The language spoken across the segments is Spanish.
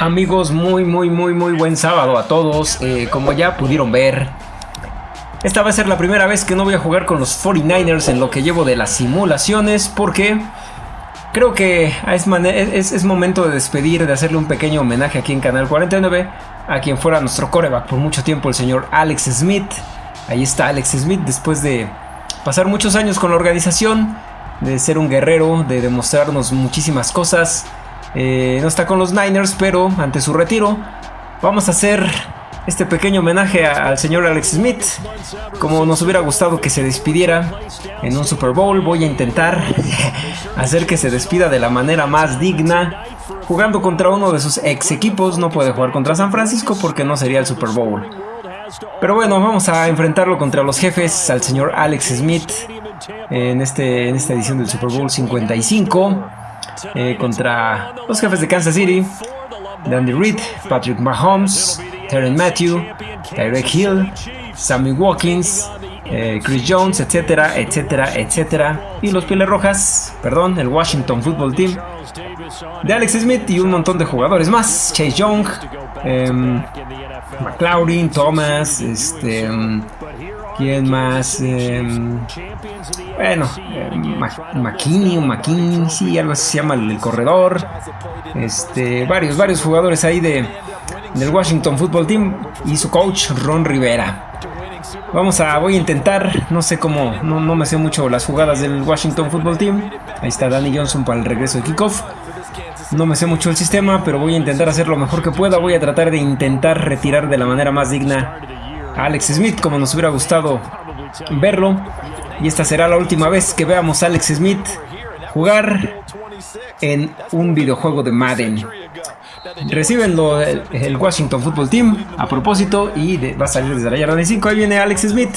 Amigos, muy, muy, muy, muy buen sábado a todos. Eh, como ya pudieron ver, esta va a ser la primera vez que no voy a jugar con los 49ers en lo que llevo de las simulaciones porque creo que es, es, momento de despedir, de hacerle un pequeño homenaje aquí en Canal 49 a quien fuera nuestro coreback por mucho tiempo, el señor Alex Smith. Ahí está Alex Smith después de pasar muchos años con la organización, de ser un guerrero, de demostrarnos muchísimas cosas. Eh, no está con los Niners, pero ante su retiro vamos a hacer este pequeño homenaje al señor Alex Smith. Como nos hubiera gustado que se despidiera en un Super Bowl, voy a intentar hacer que se despida de la manera más digna. Jugando contra uno de sus ex equipos, no puede jugar contra San Francisco porque no sería el Super Bowl. Pero bueno, vamos a enfrentarlo contra los jefes, al señor Alex Smith, en, este, en esta edición del Super Bowl 55. Eh, contra los jefes de Kansas City, Dandy Reed, Patrick Mahomes, Terry Matthew, Tyreek Hill, Sammy Watkins, eh, Chris Jones, etcétera, etcétera, etcétera. Y los Pieles Rojas, perdón, el Washington Football Team de Alex Smith y un montón de jugadores más. Chase Young, em, McLaurin, Thomas, este, em, ¿quién más? Em, bueno, McKinney o McKinney, sí, algo así se llama el, corredor. Este, varios, varios jugadores ahí de, del Washington Football Team y su coach Ron Rivera. Vamos a, voy a intentar, no sé cómo, no, no me sé mucho las jugadas del Washington Football Team. Ahí está Danny Johnson para el regreso de kickoff. No me sé mucho el sistema, pero voy a intentar hacer lo mejor que pueda. Voy a tratar de intentar retirar de la manera más digna Alex Smith, como nos hubiera gustado verlo. Y esta será la última vez que veamos a Alex Smith jugar en un videojuego de Madden. Reciben el, Washington Football Team a propósito y va a salir desde la yarda de 5. Ahí viene Alex Smith.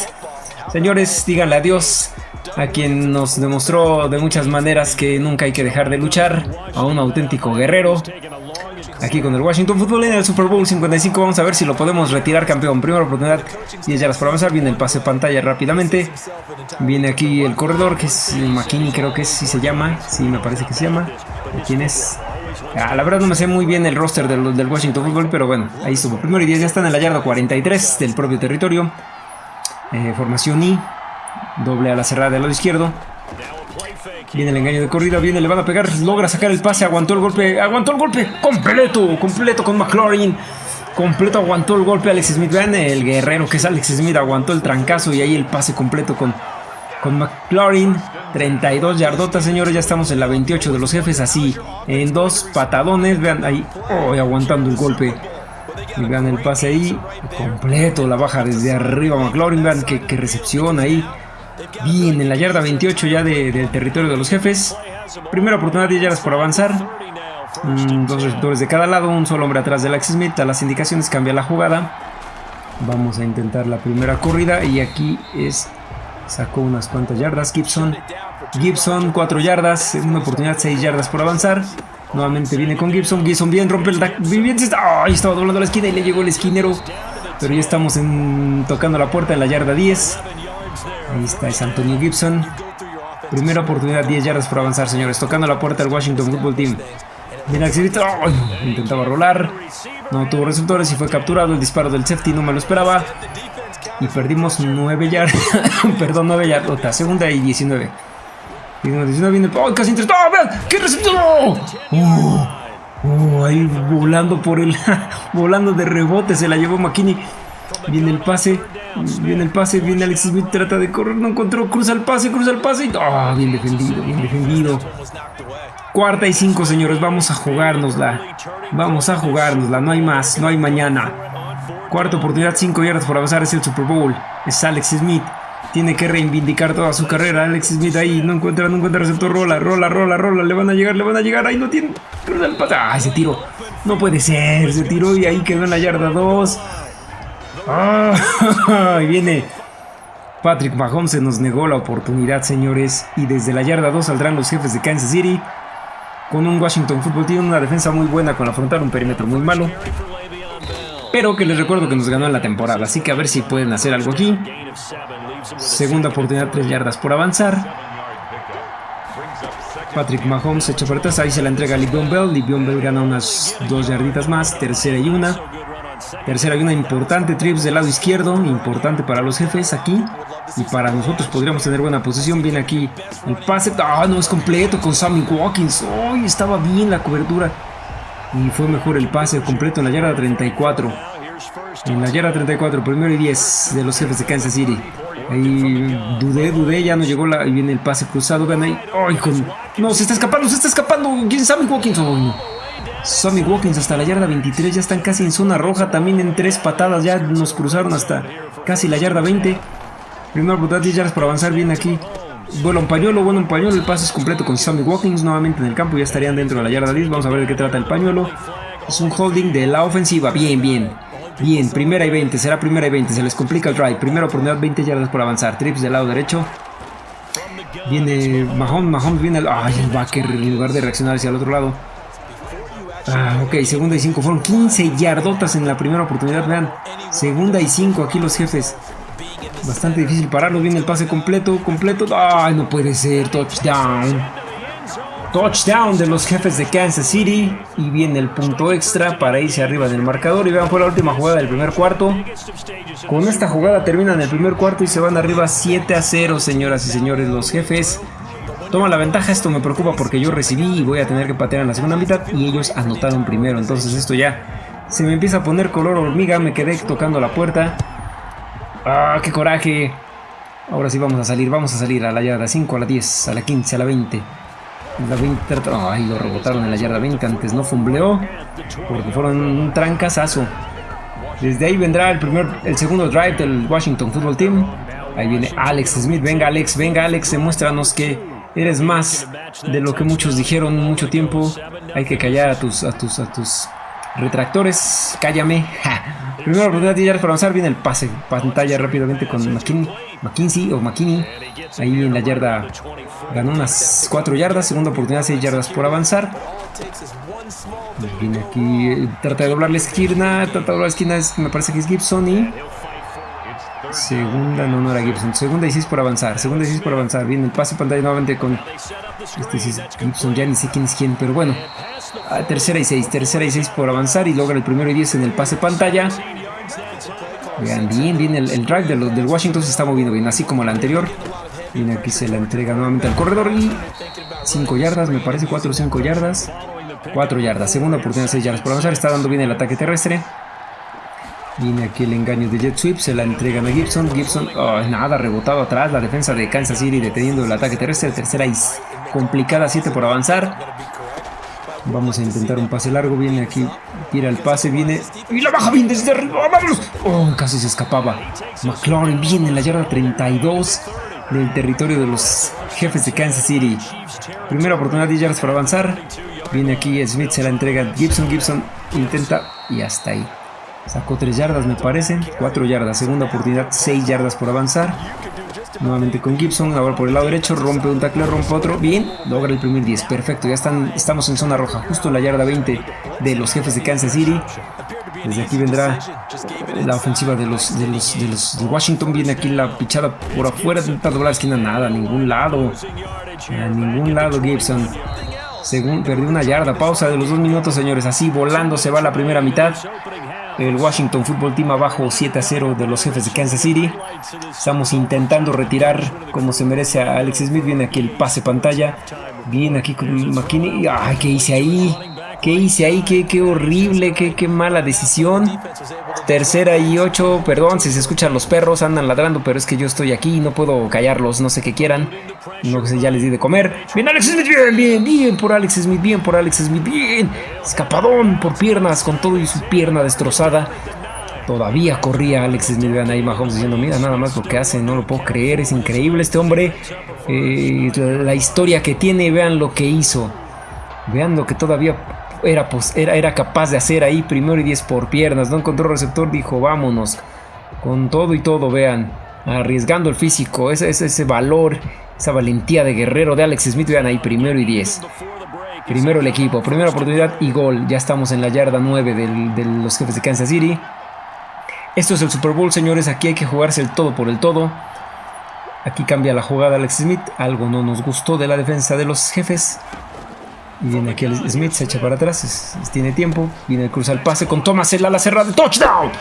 Señores, díganle adiós a quien nos demostró de muchas maneras que nunca hay que dejar de luchar, a un auténtico guerrero. Aquí con el Washington Football en el Super Bowl 55 vamos a ver si lo podemos retirar campeón. Primera oportunidad, 10 yardas por avanzar, viene el pase pantalla rápidamente. Viene aquí el corredor, que es McKinney creo que si se llama, sí me parece que se llama. ¿Quién es? Ah, la verdad no me sé muy bien el roster del, del Washington Football, pero bueno, ahí estuvo. Primero y 10 ya están en la yarda 43 del propio territorio. Eh, formación I, doble a la cerrada del lado izquierdo. Viene el engaño de corrida, viene, le van a pegar, logra sacar el pase, aguantó el golpe, aguantó el golpe, completo, completo con McLaurin. Completo aguantó el golpe Alex Smith. Vean el guerrero que es Alex Smith, aguantó el trancazo y ahí el pase completo con, con McLaurin. 32 yardotas, señores, ya estamos en la 28 de los jefes, así, en dos patadones, vean ahí, oh, aguantando el golpe. Y vean el pase ahí, completo, la baja desde arriba McLaurin, vean qué, recepción ahí. Bien, en la yarda 28 ya del territorio de los jefes. Primera oportunidad, 10 yardas por avanzar. Mm, dos receptores de cada lado, un solo hombre atrás de Alex Smith. A las indicaciones cambia la jugada. Vamos a intentar la primera corrida y aquí es... Sacó unas cuantas yardas Gibson. Gibson, 4 yardas, una oportunidad, 6 yardas por avanzar. Nuevamente viene con Gibson. Gibson bien, rompe el... Bien, Ahí estaba doblando la esquina y le llegó el esquinero. Pero ya estamos tocando la puerta en la yarda 10. Ahí está, es Antonio Gibson. Primera oportunidad, 10 yardas por avanzar, señores. Tocando la puerta del Washington Football Team. Viene intentaba rolar. No tuvo resultados y fue capturado. El disparo del safety no me lo esperaba. Y perdimos 9 yardas. Perdón, 9 yardas. Segunda y 19. 19 viene. ¡Oh, casi entre. ¡Oh! ¡Qué recepción! ¡Oh! ¡Oh! ahí volando por el. volando de rebote. Se la llevó McKinney. Viene el pase. Viene el pase. Viene Alex Smith. Trata de correr. No encontró. Cruza el pase. Cruza el pase. ¡Oh! Bien defendido. Bien defendido. Cuarta y cinco, señores. Vamos a jugárnosla. Vamos a jugárnosla. No hay más. No hay mañana. Cuarta oportunidad. Cinco yardas por avanzar. Es el Super Bowl. Es Alex Smith. Tiene que reivindicar toda su carrera. Alex Smith ahí no encuentra, no encuentra receptor. Rola, rola, rola, rola. Le van a llegar, le van a llegar. Ahí no tiene. ¡Ah! Se tiró. No puede ser. Se tiró y ahí quedó en la yarda 2. ¡Ah! Y viene Patrick Mahomes. Se nos negó la oportunidad, señores. Y desde la yarda 2 saldrán los jefes de Kansas City. Con un Washington Football Team. Una defensa muy buena con afrontar un perímetro muy malo. Pero que les recuerdo que nos ganó en la temporada. Así que a ver si pueden hacer algo aquí. Segunda oportunidad, 3 yardas por avanzar. Patrick Mahomes echa atrás, ahí se la entrega a Livion Bell. Livion Bell gana unas dos yarditas más, tercera y una. Tercera y una importante, trips del lado izquierdo, importante para los jefes aquí. Y para nosotros podríamos tener buena posición. Viene aquí el pase. Ah, no es completo con Sammy Watkins. Hoy estaba bien la cobertura. Y fue mejor el pase completo en la yarda 34. En la yarda 34, primero y 10 de los jefes de Kansas City. Ahí dudé, dudé, ya no llegó la. Y viene el pase cruzado. Vean ahí. ¡Ay, con... No, se está escapando, se está escapando. ¿Quién Sammy Watkins? Sammy Watkins hasta la yarda 23. Ya están casi en zona roja. También en tres patadas. Ya nos cruzaron hasta casi la yarda 20. Primero oportunidad 10 yardas para avanzar. Viene aquí. Vuela un pañuelo, bueno un pañuelo. El pase es completo con Sammy Watkins nuevamente en el campo. Ya estarían dentro de la yarda 10. Vamos a ver de qué trata el pañuelo. Es un holding de la ofensiva. Bien, bien. Bien, primera y 20, será primera y 20, se les complica el drive. Primera oportunidad, 20 yardas por avanzar. Trips del lado derecho. Viene Mahomes, Mahomes viene el... Ay, el backer en lugar de reaccionar hacia el otro lado. Ah, ok, segunda y 5. Fueron 15 yardotas en la primera oportunidad, vean. Segunda y 5 aquí los jefes. Bastante difícil pararlo. Viene el pase completo, completo. Ay, no puede ser. Touchdown. Touchdown de los jefes de Kansas City. Y viene el punto extra para irse arriba del marcador. Y vean, fue la última jugada del primer cuarto. Con esta jugada terminan el primer cuarto y se van arriba 7 a 0, señoras y señores. Los jefes toman la ventaja. Esto me preocupa porque yo recibí y voy a tener que patear en la segunda mitad. Y ellos anotaron primero. Entonces esto ya se me empieza a poner color hormiga. Me quedé tocando la puerta. ¡Ah, qué coraje! Ahora sí vamos a salir, vamos a salir a la yarda 5, a la 10, a la 15, a la 20. La 20, ay, lo rebotaron en la yarda 20, antes no fumbleó, porque fueron un trancazazo. Desde ahí vendrá el primer, el segundo drive del Washington Football Team. Ahí viene Alex Smith, venga Alex, venga Alex, demuéstranos que eres más de lo que muchos dijeron mucho tiempo. Hay que callar a tus, a tus, a tus retractores, cállame. Primera oportunidad de para avanzar, viene el pase, pantalla rápidamente con McKinney, McKinsey o McKinney. Ahí en la yarda ganó unas 4 yardas, segunda oportunidad 6 yardas por avanzar. Viene aquí, trata de doblar la esquina, trata de doblar la esquina, me parece que es Gibson y... Segunda, no, no era Gibson. Segunda y 6 por avanzar. Segunda y 6 por avanzar. Viene el pase pantalla nuevamente con... Este es Gibson, ya ni sé quién es quién, pero bueno. Tercera y 6, tercera y 6 por avanzar y logra el primero y 10 en el pase pantalla. Vean bien, bien el, drive del Washington se está moviendo bien, así como el anterior. Viene aquí, se la entrega nuevamente al corredor y 5 yardas, me parece 4 o 5 yardas. 4 yardas, segunda oportunidad, 6 yardas por avanzar. Está dando bien el ataque terrestre. Viene aquí el engaño de Jet Sweep, se la entregan a Gibson. Gibson, nada, rebotado atrás. La defensa de Kansas City deteniendo el ataque terrestre. Tercera y complicada, 7 por avanzar. Vamos a intentar un pase largo. Viene aquí, tira el pase, viene y la baja bien desde arriba. ¡Vámonos! Oh, casi se escapaba. McLaurin viene en la yarda 32 del territorio de los jefes de Kansas City. Primera oportunidad, 10 yardas para avanzar. Viene aquí Smith, se la entrega Gibson. Gibson intenta y hasta ahí. Sacó 3 yardas, me parece. 4 yardas. Segunda oportunidad, 6 yardas por avanzar. Nuevamente con Gibson, ahora por el lado derecho, rompe un tackle, rompe otro, bien, logra el primer 10, perfecto, ya están, estamos en zona roja, justo en la yarda 20 de los jefes de Kansas City. Desde aquí vendrá la ofensiva de los de los de Washington, viene aquí la pichada por afuera, intenta doblar la esquina, nada, a ningún lado, a ningún lado Gibson. Según perdió una yarda, pausa de los dos minutos, señores, así volando se va la primera mitad. El Washington Football Team abajo 7 a 0 de los jefes de Kansas City. Estamos intentando retirar como se merece a Alex Smith. Viene aquí el pase pantalla. Viene aquí con McKinney. Ay, ¿qué hice ahí? ¿Qué hice ahí? Qué, horrible, qué, qué mala decisión. Tercera y ocho, perdón si se escuchan los perros, andan ladrando, pero es que yo estoy aquí y no puedo callarlos, no sé qué quieran. No sé, ya les di de comer. Bien, Alex Smith, bien, bien, bien por Alex Smith, bien por Alex Smith, bien. Escapadón por piernas, con todo y su pierna destrozada. Todavía corría Alex Smith, vean ahí Mahomes diciendo, mira nada más lo que hace, no lo puedo creer, es increíble este hombre. Eh, la historia que tiene, vean lo que hizo. Vean lo que todavía era, pues, era, era capaz de hacer ahí primero y 10 por piernas. No encontró receptor, dijo vámonos. Con todo y todo, vean. Arriesgando el físico, ese, ese, ese valor, esa valentía de guerrero de Alex Smith. Vean ahí primero y 10. Primero el equipo, primera oportunidad y gol. Ya estamos en la yarda 9 de los jefes de Kansas City. Esto es el Super Bowl, señores. Aquí hay que jugarse el todo por el todo. Aquí cambia la jugada Alex Smith. Algo no nos gustó de la defensa de los jefes. Viene aquí el Smith, se echa para atrás, tiene tiempo, viene el cruz al pase con Thomas, el ala cerrada, touchdown,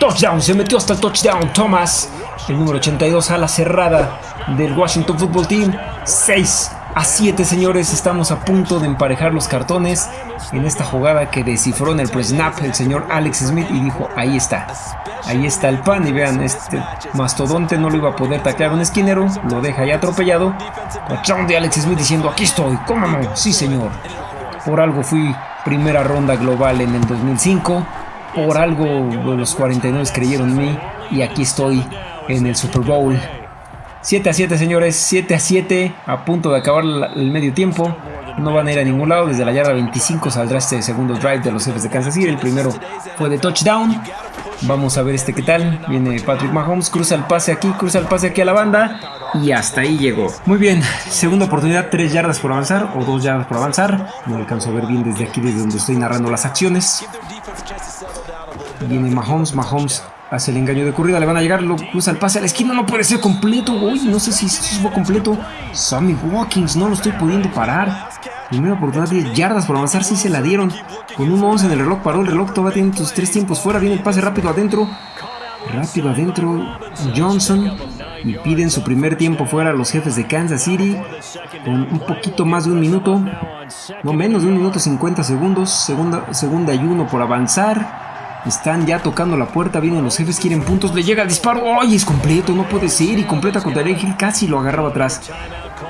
touchdown, se metió hasta el touchdown, Thomas, el número 82, ala cerrada del Washington Football Team, 6 a 7 señores, estamos a punto de emparejar los cartones en esta jugada que descifró en el pre-snap el señor Alex Smith y dijo, ahí está, ahí está el pan y vean, este mastodonte no lo iba a poder taclear un esquinero, lo deja ya atropellado, touchdown de Alex Smith diciendo, aquí estoy, ¿cómo no? Sí señor, por algo fui primera ronda global en el 2005, por algo los 49 creyeron en mí y aquí estoy en el Super Bowl 7 a 7, señores. 7 a 7. A punto de acabar el medio tiempo. No van a ir a ningún lado. Desde la yarda 25 saldrá este segundo drive de los jefes de Kansas City. El primero fue de touchdown. Vamos a ver este qué tal. Viene Patrick Mahomes. Cruza el pase aquí. Cruza el pase aquí a la banda. Y hasta ahí llegó. Muy bien. Segunda oportunidad. 3 yardas por avanzar. O 2 yardas por avanzar. No alcanzo a ver bien desde aquí, desde donde estoy narrando las acciones. Viene Mahomes. Mahomes Hace el engaño de corrida, le van a llegar, lo cruza el pase a la esquina, no puede ser completo. Uy, no sé si fue completo. Sammy Watkins, no lo estoy pudiendo parar. Primera oportunidad, 10 yardas por avanzar, sí se la dieron. Con un 11 en el reloj, paró el reloj, todavía tiene sus tres tiempos fuera. Viene el pase rápido adentro. Rápido adentro, Johnson. Y piden su primer tiempo fuera los jefes de Kansas City. Con un poquito más de un minuto. No menos de un minuto 50 segundos. Segunda, segunda y uno por avanzar. Están ya tocando la puerta, vienen los jefes, quieren puntos, le llega el disparo, ¡ay! Es completo, no puede ser, y completa contra el Hill, casi lo agarraba atrás.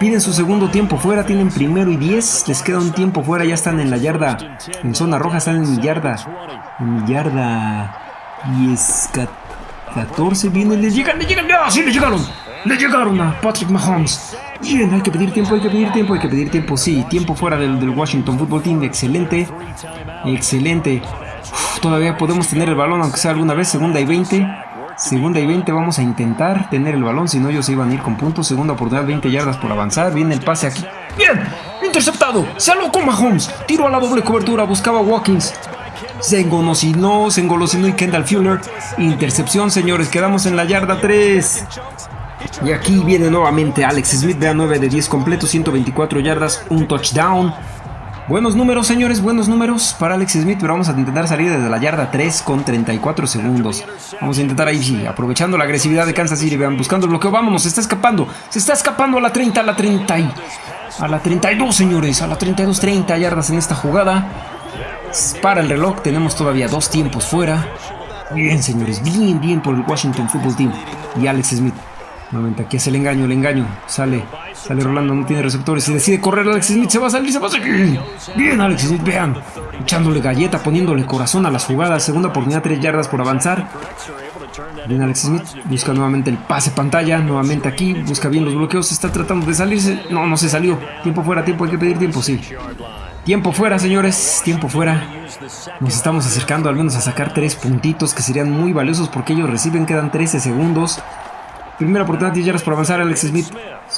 Piden su segundo tiempo fuera, tienen primero y 10, les queda un tiempo fuera, ya están en la yarda, en zona roja, están en mi yarda, en mi yarda 10, 14, vienen, le llegan, le llegan, ¡ah! ¡Sí, le llegaron! Le llegaron a Patrick Mahomes. Bien, hay que pedir tiempo, hay que pedir tiempo, hay que pedir tiempo, sí, tiempo fuera del Washington Football Team, excelente, excelente todavía podemos tener el balón, aunque sea alguna vez. Segunda y 20. Segunda y 20 vamos a intentar tener el balón, si no ellos se iban a ir con puntos. Segunda oportunidad, 20 yardas por avanzar. Viene el pase aquí. ¡Bien! ¡Interceptado! ¡Se con Mahomes! Tiro a la doble cobertura, buscaba Watkins. Se engolosinó, se engolosinó y Kendall Fuller. Intercepción, señores. Quedamos en la yarda 3. Y aquí viene nuevamente Alex Smith. Vea 9 de 10 completos, 124 yardas, un touchdown. Buenos números, señores, buenos números para Alex Smith, pero vamos a intentar salir desde la yarda 3 con 34 segundos. Vamos a intentar ahí, aprovechando la agresividad de Kansas City, vean, buscando el bloqueo, vámonos, se está escapando, se está escapando a la 30, a la 30 y... A la 32, señores, a la 32, 30 yardas en esta jugada. Para el reloj, tenemos todavía dos tiempos fuera. Bien, señores, bien, bien por el Washington Football Team y Alex Smith. Nuevamente aquí hace el engaño, el engaño. Sale, sale Rolando, no tiene receptores y decide correr. Alex Smith se va a salir, se va a salir. Bien, Alex Smith, vean. Echándole galleta, poniéndole corazón a las jugadas. Segunda oportunidad, tres yardas por avanzar. Bien, Alex Smith busca nuevamente el pase pantalla. Nuevamente aquí, busca bien los bloqueos. Está tratando de salirse. No, no se salió. Tiempo fuera, tiempo, hay que pedir tiempo, sí. Tiempo fuera, señores. Tiempo fuera. Nos estamos acercando al menos a sacar tres puntitos que serían muy valiosos porque ellos reciben. Quedan 13 segundos. Primera oportunidad, 10 yardas por avanzar. Alex Smith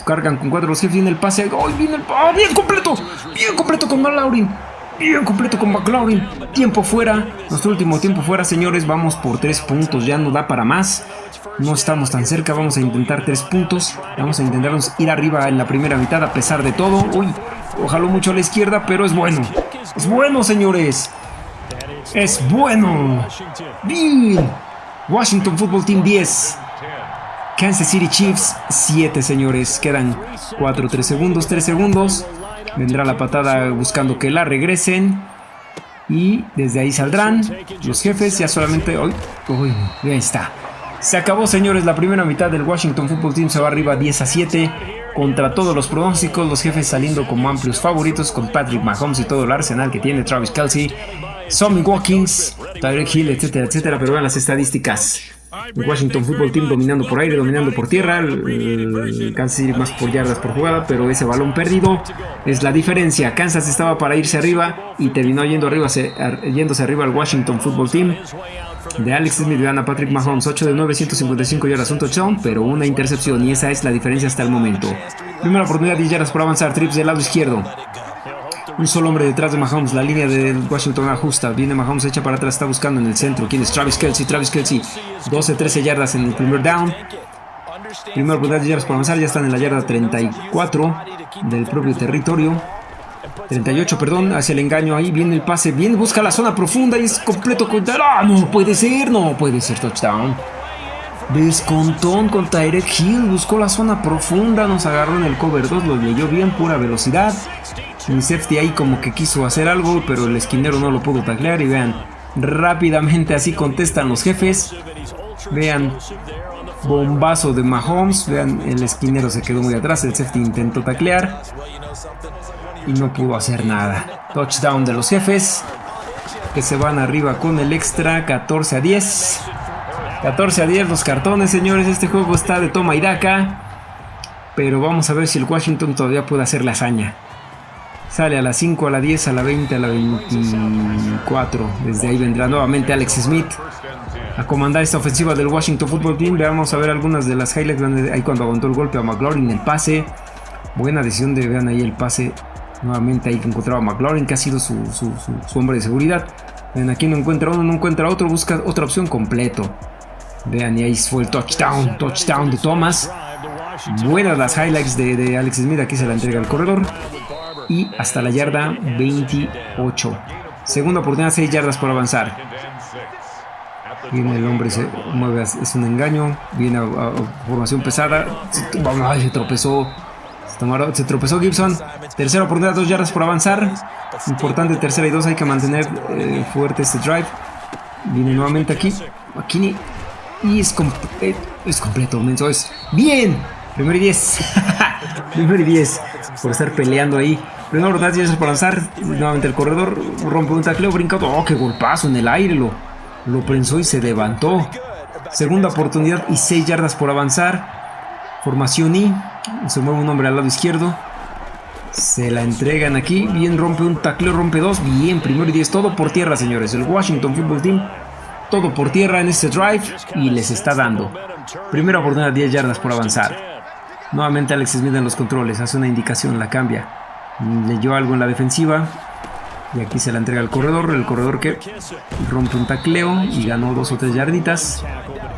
cargan con cuatro los jefes. Viene el pase. ¡Oh, viene el ¡Oh, bien completo! Bien completo con McLaurin. Bien completo con McLaurin. Tiempo fuera. Nuestro último tiempo fuera, señores. Vamos por tres puntos. Ya no da para más. No estamos tan cerca. Vamos a intentar tres puntos. Vamos a intentarnos ir arriba en la primera mitad a pesar de todo. Uy, ojalá mucho a la izquierda, pero es bueno. Es bueno, señores. Es bueno. Bien. Washington Football Team 10. Kansas City Chiefs 7, señores. Quedan 4, 3 segundos, 3 segundos. Vendrá la patada buscando que la regresen. Y desde ahí saldrán los jefes. Ya solamente... Uy, ahí está. Se acabó, señores. La primera mitad del Washington Football Team se va arriba 10 a 7. Contra todos los pronósticos, los jefes saliendo como amplios favoritos con Patrick Mahomes y todo el arsenal que tiene Travis Kelsey, Sammy Watkins, Tyreek Hill, etcétera, etcétera. Pero vean las estadísticas. Washington Football Team dominando por aire, dominando por tierra, Kansas City más por yardas por jugada, pero ese balón perdido es la diferencia. Kansas estaba para irse arriba y terminó yendo arriba, yéndose arriba al Washington Football Team. De Alex Smith gana Patrick Mahomes, 8 de 955 yardas, un touchdown, pero una intercepción y esa es la diferencia hasta el momento. Primera oportunidad, 10 yardas por avanzar, trips del lado izquierdo. Un solo hombre detrás de Mahomes. La línea de Washington ajusta. Viene Mahomes, echa para atrás. Está buscando en el centro. ¿Quién es? Travis Kelsey. Travis Kelsey. 12-13 yardas en el primer down. Primera oportunidad de yardas por avanzar. Ya están en la yarda 34 del propio territorio. 38, perdón, hacia el engaño. Ahí viene el pase. Bien, busca la zona profunda y es completo. ¡Ah, no puede ser! No puede ser touchdown. Descontón con Tyrek Hill. Buscó la zona profunda. Nos agarró en el cover 2. Lo leyó bien, pura velocidad. Mi safety ahí como que quiso hacer algo, pero el esquinero no lo pudo taclear. Y vean, rápidamente así contestan los jefes. Vean, bombazo de Mahomes. Vean, el esquinero se quedó muy atrás. El safety intentó taclear. Y no pudo hacer nada. Touchdown de los jefes. Que se van arriba con el extra. 14 a 10. 14 a 10 los cartones, señores. Este juego está de toma y daca. Pero vamos a ver si el Washington todavía puede hacer la hazaña. Sale a las 5, a la 10, a la 20, a la 24. Desde ahí vendrá nuevamente Alex Smith a comandar esta ofensiva del Washington Football Team. Veamos a ver algunas de las highlights. Ahí cuando aguantó el golpe a McLaurin, el pase. Buena decisión de, vean ahí el pase. Nuevamente ahí que encontraba a McLaurin, que ha sido su, hombre de seguridad. Ven, aquí no encuentra uno, no encuentra otro, busca otra opción completo. Vean, y ahí fue el touchdown, touchdown de Thomas. Buenas las highlights de, de Alex Smith, aquí se la entrega al corredor y hasta la yarda 28. Segunda oportunidad, 6 yardas por avanzar. Viene el hombre, se mueve, es un engaño. Viene a, formación pesada. Ay, se tropezó. Se, tropezó Gibson. Tercera oportunidad, 2 yardas por avanzar. Importante, tercera y dos. Hay que mantener eh, fuerte este drive. Viene nuevamente aquí. McKinney. Y es, completo es completo, Es bien. Primero y 10. Primero y 10. Por estar peleando ahí. Primera oportunidad, 10 por lanzar. Nuevamente el corredor rompe un tacleo, brincado. Oh, qué golpazo en el aire. Lo, lo prensó y se levantó. Segunda oportunidad y 6 yardas por avanzar. Formación I. Se mueve un hombre al lado izquierdo. Se la entregan aquí. Bien, rompe un tacleo, rompe dos. Bien, primero y 10. Todo por tierra, señores. El Washington Football Team. Todo por tierra en este drive. Y les está dando. Primera oportunidad, 10 yardas por avanzar. Nuevamente Alex Smith en los controles. Hace una indicación, la cambia leyó algo en la defensiva. Y aquí se la entrega al corredor. El corredor que rompe un tacleo y ganó dos o tres yarditas.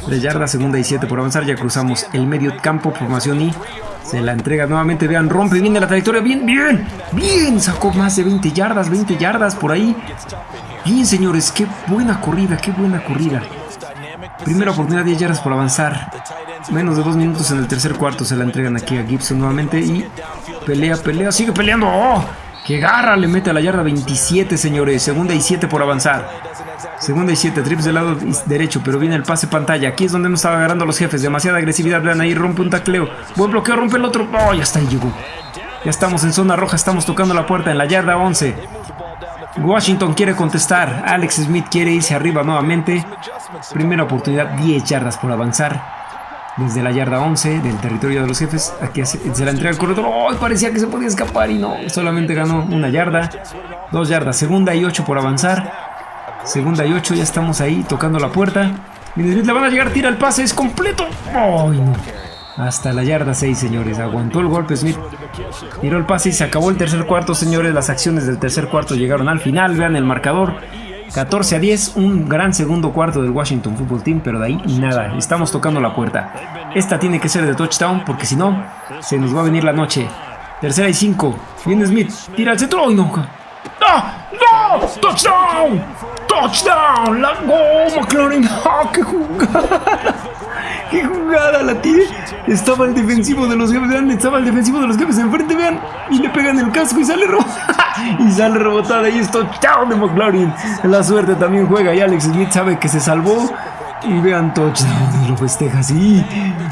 Tres yardas, segunda y siete por avanzar. Ya cruzamos el medio campo, formación y se la entrega nuevamente. Vean, rompe bien de la trayectoria. Bien, bien, bien. Sacó más de 20 yardas, 20 yardas por ahí. Bien, señores, qué buena corrida, qué buena corrida. Primera oportunidad, 10 yardas por avanzar. Menos de dos minutos en el tercer cuarto se la entregan aquí a Gibson nuevamente y pelea, pelea, sigue peleando. ¡Oh! ¡Qué garra! Le mete a la yarda 27, señores. Segunda y 7 por avanzar. Segunda y 7, trips del lado derecho, pero viene el pase pantalla. Aquí es donde nos estaba agarrando los jefes. Demasiada agresividad, vean ahí, rompe un tacleo. Buen bloqueo, rompe el otro. ¡Oh! Ya está ahí, llegó. Ya estamos en zona roja, estamos tocando la puerta en la yarda 11. Washington quiere contestar. Alex Smith quiere irse arriba nuevamente. Primera oportunidad, 10 yardas por avanzar desde la yarda 11 del territorio de los jefes. Aquí se la entrega el corredor. ¡Oh! Parecía que se podía escapar y no. Solamente ganó una yarda. Dos yardas. Segunda y 8 por avanzar. Segunda y 8. Ya estamos ahí tocando la puerta. Smith le van a llegar. Tira el pase. Es completo. ¡Ay, no! Hasta la yarda 6, señores. Aguantó el golpe Smith. Tiró el pase y se acabó el tercer cuarto, señores. Las acciones del tercer cuarto llegaron al final. Vean el marcador. 14 a 10, un gran segundo cuarto del Washington Football Team, pero de ahí nada, estamos tocando la puerta. Esta tiene que ser de touchdown porque si no, se nos va a venir la noche. Tercera y 5, viene Smith, tira al centro, ¡ay no! ¡No! ¡No! ¡Touchdown! ¡Touchdown! ¡La go, McLaurin! ¡Ah, qué jugada! ¡Qué jugada la tiene! Estaba el defensivo de los jefes, vean, estaba el defensivo de los jefes enfrente, vean, y le pegan el casco y sale rojo. y sale rebotada y esto, chao de McLaurin. La suerte también juega y Alex Smith sabe que se salvó. Y vean touchdown, lo festeja así.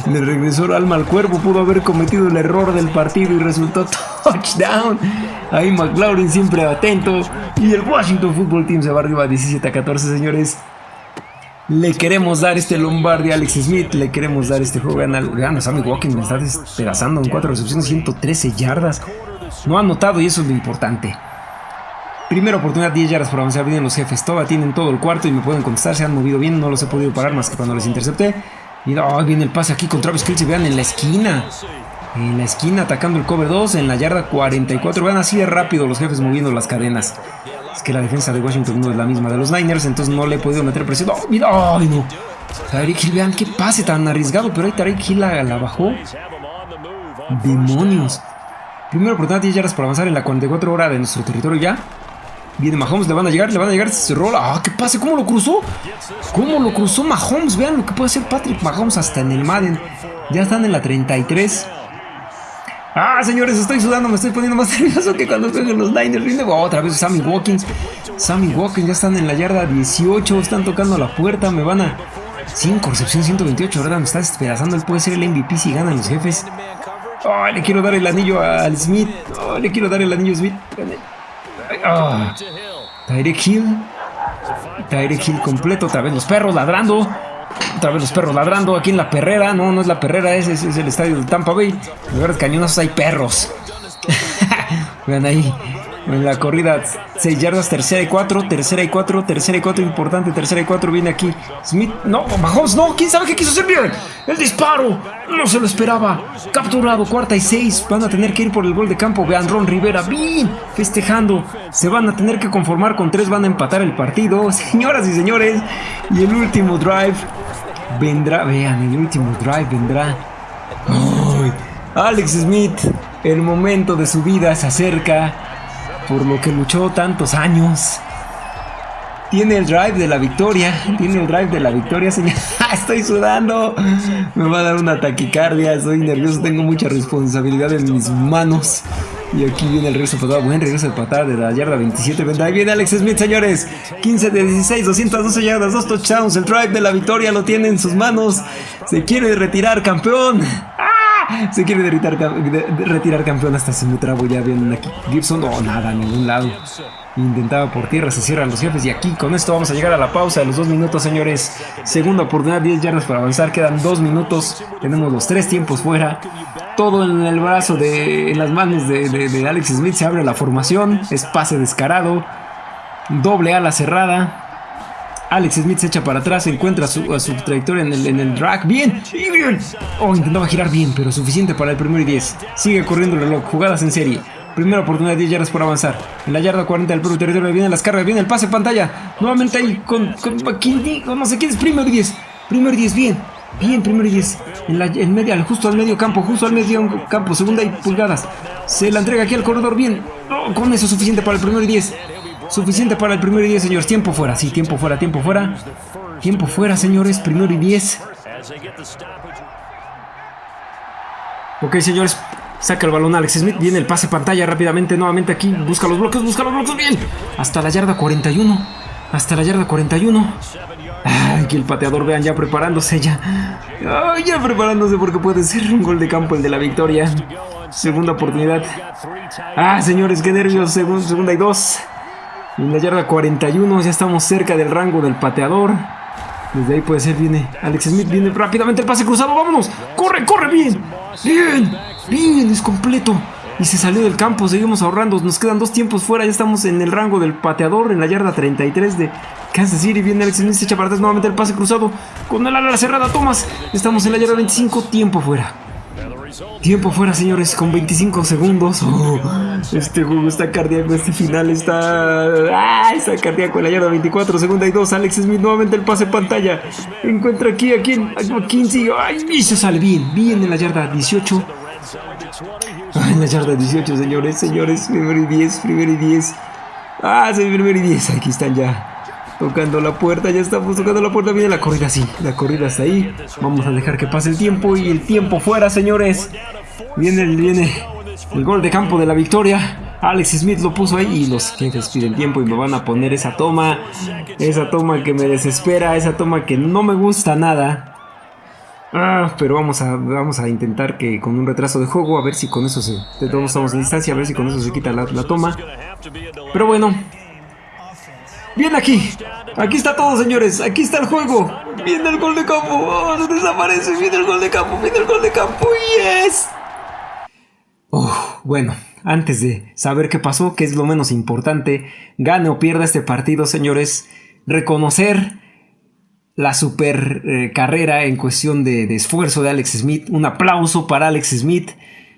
Le regresó el alma al cuerpo. Pudo haber cometido el error del partido y resultó touchdown. Ahí McLaurin siempre atento. Y el Washington Football Team se va arriba 17 a 14, señores. Le queremos dar este Lombardi a Alex Smith. Le queremos dar este juego. Gana, Sammy Walking. Me está despedazando en 4 recepciones, 113 yardas. No ha anotado y eso es lo importante. Primera oportunidad, 10 yardas por avanzar. Vienen los jefes. Toda tienen todo el cuarto y me pueden contestar. Se han movido bien. No los he podido parar más que cuando les intercepté. Y viene el pase aquí con Travis Kelce. Vean en la esquina. En la esquina atacando el cover 2. En la yarda 44. Vean así de rápido los jefes moviendo las cadenas. Es que la defensa de Washington no es la misma de los Niners. Entonces no le he podido meter presión. ¡Oh, mira! ¡Ay, no! Tyreek Hill, vean qué pase tan arriesgado, pero ahí Tyreek Hill la, bajó. Demonios. Primero oportunidad 10 yardas para avanzar en la 44 hora de nuestro territorio ya. Viene Mahomes, le van a llegar, le van a llegar, se rola. ¡Ah, qué pase! ¿Cómo lo cruzó? ¿Cómo lo cruzó Mahomes? Vean lo que puede hacer Patrick Mahomes hasta en el Madden. Ya están en la 33. Ah, señores, estoy sudando, me estoy poniendo más nervioso que cuando juegan los Niners. Viene otra vez Sammy Watkins. Sammy Watkins ya están en la yarda 18, están tocando la puerta, me van a... 5, recepción 128, ¿verdad? Me está despedazando, él puede ser el MVP si ganan los jefes. Oh, le quiero dar el anillo al Smith. Oh, le quiero dar el anillo a Smith. Oh. Tyreek Hill. Tyreek Hill completo. Otra vez los perros ladrando. Otra vez los perros ladrando aquí en la perrera. No, no es la perrera, ese es, el estadio de Tampa Bay. En lugar de cañonazos hay perros. Vean ahí. En la corrida 6 yardas, tercera y 4, tercera y 4, tercera y 4, importante, tercera y 4, viene aquí. Smith, no, Mahomes, no, quién sabe qué quiso hacer bien. El disparo, no se lo esperaba. Capturado, cuarta y 6, van a tener que ir por el gol de campo. Vean, Ron Rivera, bien, festejando. Se van a tener que conformar con 3, van a empatar el partido. Señoras y señores, y el último drive vendrá, vean, el último drive vendrá. Alex Smith, el momento de su vida se acerca por lo que luchó tantos años. Tiene el drive de la victoria, tiene el drive de la victoria, señor. Estoy sudando, me va a dar una taquicardia, estoy nervioso, tengo mucha responsabilidad en mis manos. Y aquí viene el regreso de buen regreso de patada de la yarda 27. Ahí viene Alex Smith, señores. 15 de 16, 212 yardas, 2 touchdowns. El drive de la victoria lo tiene en sus manos. Se quiere retirar, campeón. Se quiere retirar, retirar campeón hasta se me trabo ya bien aquí. Gibson, no, nada, ningún lado. Intentaba por tierra, se cierran los jefes y aquí con esto vamos a llegar a la pausa de los dos minutos, señores. Segunda oportunidad, 10 yardas para avanzar, quedan dos minutos. Tenemos los tres tiempos fuera. Todo en el brazo de, en las manos de, de Alex Smith, se abre la formación, es pase descarado, doble ala cerrada. Alex Smith se echa para atrás, encuentra su, a trayectoria en el, drag. ¡Bien! ¡Bien! Oh, intentaba girar bien, pero suficiente para el primero y 10. Sigue corriendo el reloj. Jugadas en serie. Primera oportunidad, 10 yardas por avanzar. En la yarda 40 del propio territorio vienen las cargas, viene el pase pantalla. Nuevamente ahí con, con, no sé quién es primero y 10. Primero y 10, bien. Bien, primero y 10. En la en justo al medio campo, justo al medio campo, segunda y pulgadas. Se la entrega aquí al corredor, bien. Oh, con eso suficiente para el primero y 10. Suficiente para el primero y 10, señores. Tiempo fuera, sí, tiempo fuera, tiempo fuera. Tiempo fuera, señores. Primero y 10. Ok, señores. Saca el balón Alex Smith. Viene el pase pantalla rápidamente. Nuevamente aquí. Busca los bloques, busca los bloques. Bien. Hasta la yarda 41. Hasta la yarda 41. Aquí el pateador, vean, ya preparándose ya. ya preparándose porque puede ser un gol de campo el de la victoria. Segunda oportunidad. Ah, señores, qué nervios. segunda y dos. En la yarda 41 ya estamos cerca del rango del pateador. Desde ahí puede ser, viene Alex Smith, viene rápidamente el pase cruzado, vámonos. Corre, corre, bien. Bien, bien, es completo. Y se salió del campo, seguimos ahorrando. Nos quedan dos tiempos fuera, ya estamos en el rango del pateador, en la yarda 33 de Kansas City. Viene Alex Smith, se echa para atrás nuevamente el pase cruzado. Con el ala cerrada, Thomas. Estamos en la yarda 25, tiempo fuera. Tiempo fuera, señores, con 25 segundos. Oh, este juego está cardíaco, este final está... ¡Ah! Está cardíaco la yarda 24, segunda y 2. Alex Smith nuevamente el pase pantalla. Encuentra aquí a quien, a 15. ¡Ay! Se sale bien, bien en la yarda 18. Ay, en la yarda 18, señores, señores. Primero y 10, primero y 10. Ah, sí, primero y 10. Aquí están ya. Tocando la puerta, ya estamos tocando la puerta. Viene la corrida, sí, la corrida está ahí. Vamos a dejar que pase el tiempo y el tiempo fuera, señores. Viene, viene el gol de campo de la victoria. Alex Smith lo puso ahí y los jefes piden tiempo y me van a poner esa toma. Esa toma que me desespera, esa toma que no me gusta nada. Ah, pero vamos a, vamos a intentar que con un retraso de juego, a ver si con eso se... De todos estamos en distancia, a ver si con eso se quita la, la toma. Pero bueno, Bien aquí. Aquí está todo, señores. Aquí está el juego. Viene el gol de campo. Oh, desaparece. Viene el gol de campo. Viene el gol de campo. Yes. bueno, antes de saber qué pasó, que es lo menos importante, gane o pierda este partido, señores, reconocer la super eh, carrera en cuestión de, de esfuerzo de Alex Smith. Un aplauso para Alex Smith.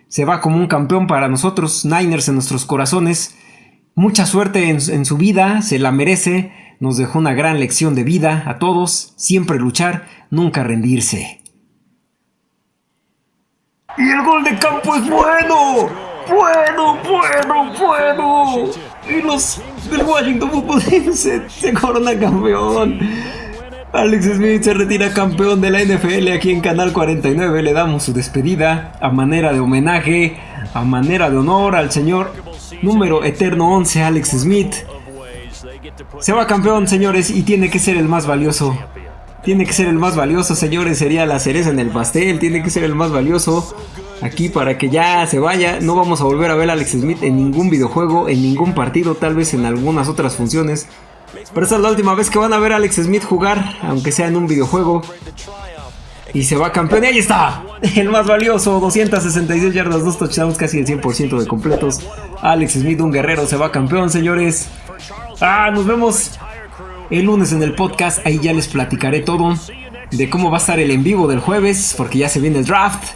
Se va como un campeón para nosotros, Niners en nuestros corazones. Mucha suerte en, su vida, se la merece, nos dejó una gran lección de vida a todos, siempre luchar, nunca rendirse. Y el gol de campo es bueno. Bueno, bueno, bueno. Y los del Washington Football se, se corona campeón. Alex Smith se retira campeón de la NFL aquí en Canal 49. Le damos su despedida a manera de homenaje, a manera de honor al señor número eterno 11, Alex Smith. Se va campeón, señores, y tiene que ser el más valioso. Tiene que ser el más valioso, señores. Sería la cereza en el pastel. Tiene que ser el más valioso. Aquí para que ya se vaya. No vamos a volver a ver a Alex Smith en ningún videojuego, en ningún partido, tal vez en algunas otras funciones. Pero esta es la última vez que van a ver a Alex Smith jugar, aunque sea en un videojuego. Y se va campeón. Y ahí está. El más valioso. 266 yardas, 2 touchdowns, casi el 100% de completos. Alex Smith, un guerrero, se va campeón, señores. Ah, nos vemos el lunes en el podcast. Ahí ya les platicaré todo de cómo va a estar el en vivo del jueves, porque ya se viene el draft.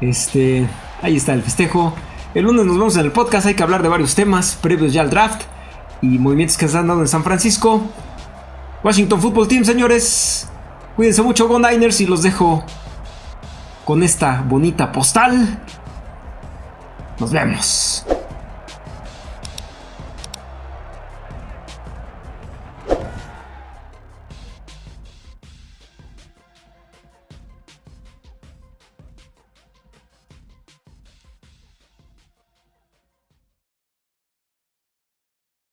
Este, ahí está el festejo. El lunes nos vemos en el podcast. Hay que hablar de varios temas previos ya al draft y movimientos que se han dado en San Francisco. Washington Football Team, señores. Cuídense mucho, Go Niners, y los dejo con esta bonita postal. Nos vemos.